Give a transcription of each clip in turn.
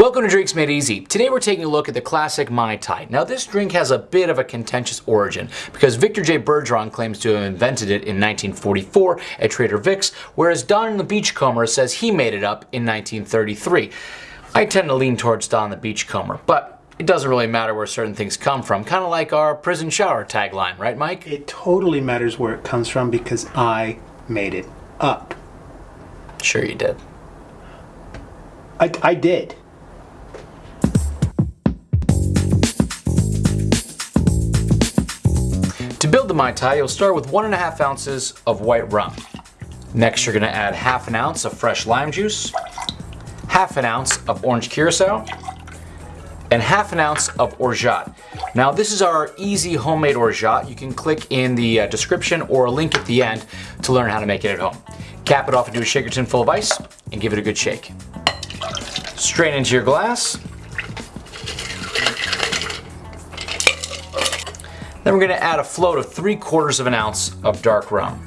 Welcome to Drinks Made Easy. Today we're taking a look at the classic Mai Tai. Now this drink has a bit of a contentious origin because Victor J. Bergeron claims to have invented it in 1944 at Trader Vic's, whereas Don the Beachcomber says he made it up in 1933. I tend to lean towards Don the Beachcomber, but it doesn't really matter where certain things come from, kind of like our prison shower tagline, right Mike? It totally matters where it comes from because I made it up. Sure you did. I, I did. To build the Mai Tai, you'll start with one and a half ounces of white rum. Next, you're gonna add half an ounce of fresh lime juice, half an ounce of orange curacao, and half an ounce of orgeat. Now this is our easy homemade orgeat. You can click in the uh, description or a link at the end to learn how to make it at home. Cap it off into a shaker tin full of ice and give it a good shake. Strain into your glass. Then we're gonna add a float of 3 quarters of an ounce of dark rum.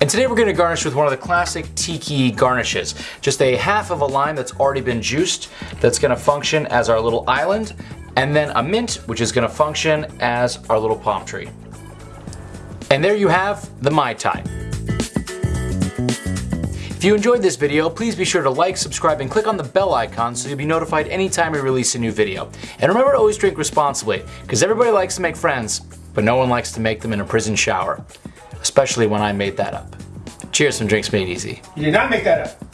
And today we're gonna garnish with one of the classic tiki garnishes. Just a half of a lime that's already been juiced that's gonna function as our little island, and then a mint which is gonna function as our little palm tree. And there you have the Mai Tai. If you enjoyed this video, please be sure to like, subscribe, and click on the bell icon so you'll be notified anytime we release a new video. And remember to always drink responsibly, because everybody likes to make friends, but no one likes to make them in a prison shower. Especially when I made that up. Cheers from Drinks Made Easy. You did not make that up.